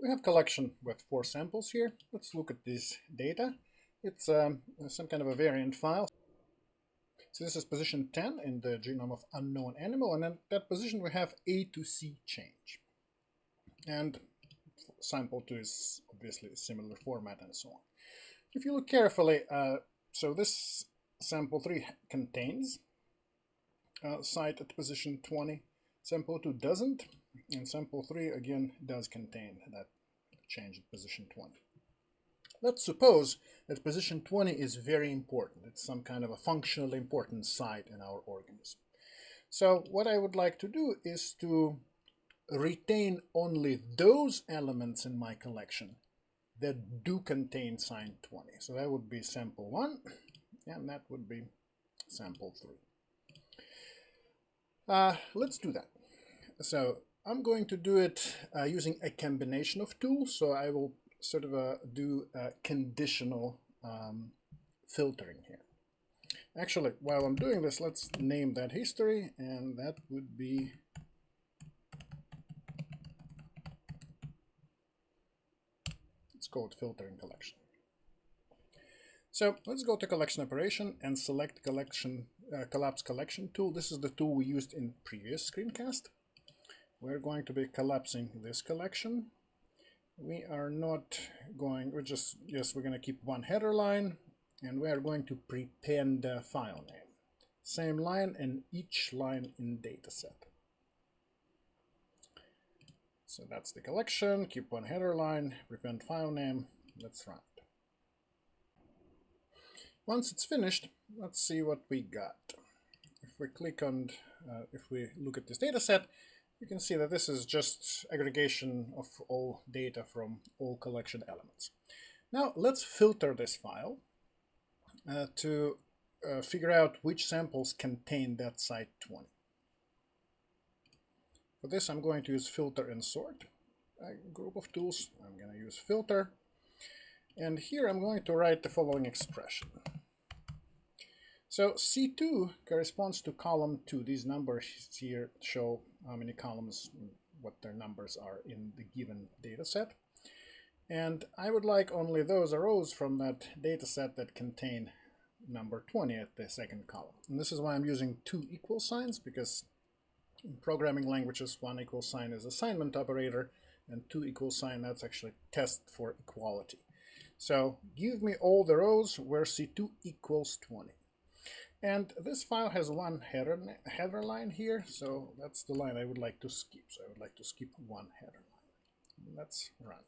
we have collection with four samples here. Let's look at this data. It's um, some kind of a variant file. So this is position 10 in the genome of unknown animal, and in that position we have A to C change. And sample 2 is obviously similar format and so on. If you look carefully, uh, so this sample 3 contains uh, site at position 20, sample 2 doesn't, and sample 3 again does contain that change at position 20. Let's suppose that position 20 is very important. It's some kind of a functionally important site in our organism. So what I would like to do is to retain only those elements in my collection that do contain sign 20. So that would be sample 1, and that would be sample 3. Uh, let's do that. So I'm going to do it uh, using a combination of tools. So I will sort of uh, do conditional um, filtering here. Actually, while I'm doing this, let's name that history, and that would be it's called filtering collection. So let's go to collection operation and select collection uh, collapse collection tool. This is the tool we used in previous screencast. We're going to be collapsing this collection we are not going, we're just, yes, we're going to keep one header line and we are going to prepend the file name. Same line and each line in dataset. So that's the collection, keep one header line, prepend file name, let's run it. Once it's finished, let's see what we got. If we click on, uh, if we look at this dataset, you can see that this is just aggregation of all data from all collection elements. Now let's filter this file uh, to uh, figure out which samples contain that site 20. For this I'm going to use filter and sort, a group of tools. I'm going to use filter and here I'm going to write the following expression. So C2 corresponds to column 2. These numbers here show how many columns, what their numbers are in the given data set. And I would like only those rows from that data set that contain number 20 at the second column. And this is why I'm using two equal signs, because in programming languages, one equal sign is assignment operator, and two equal sign, that's actually test for equality. So give me all the rows where C2 equals 20. And this file has one header, header line here, so that's the line I would like to skip. So I would like to skip one header line. Let's run.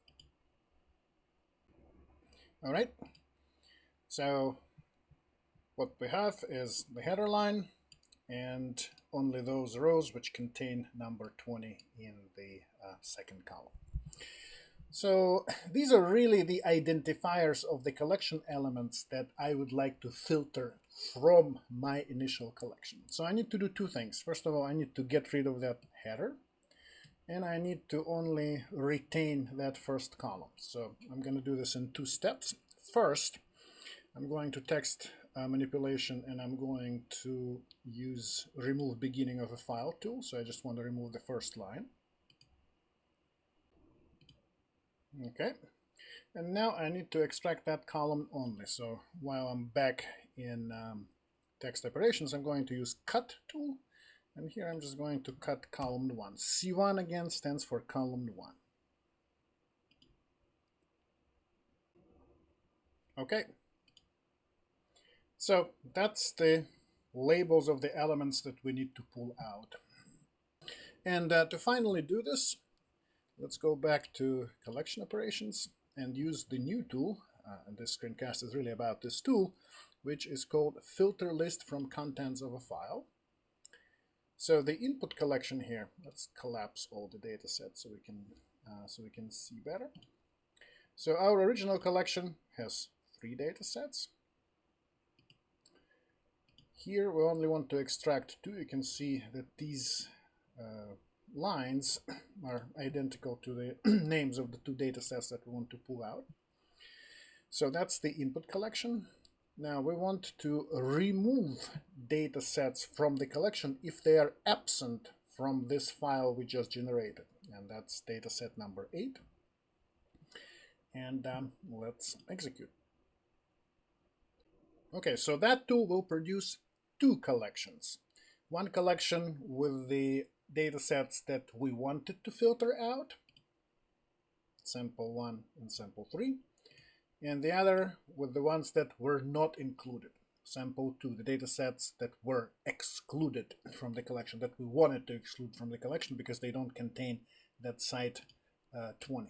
All right. So what we have is the header line and only those rows which contain number 20 in the uh, second column. So these are really the identifiers of the collection elements that I would like to filter from my initial collection. So I need to do two things. First of all, I need to get rid of that header and I need to only retain that first column. So I'm going to do this in two steps. First, I'm going to text uh, manipulation and I'm going to use remove beginning of a file tool. So I just want to remove the first line. Okay, and now I need to extract that column only. So while I'm back in um, text operations, I'm going to use cut tool. And here I'm just going to cut column 1. C1 again stands for column 1. Okay. So that's the labels of the elements that we need to pull out. And uh, to finally do this, Let's go back to collection operations and use the new tool. Uh, and this screencast is really about this tool, which is called filter list from contents of a file. So the input collection here, let's collapse all the data sets so we can uh, so we can see better. So our original collection has three data sets. Here we only want to extract two. You can see that these uh, lines are identical to the names of the two data sets that we want to pull out. So that's the input collection. Now we want to remove data sets from the collection if they are absent from this file we just generated. And that's data set number 8. and um, let's execute. Okay, so that tool will produce two collections. One collection with the data sets that we wanted to filter out, sample 1 and sample 3, and the other with the ones that were not included, sample 2, the data sets that were excluded from the collection, that we wanted to exclude from the collection because they don't contain that site uh, 20.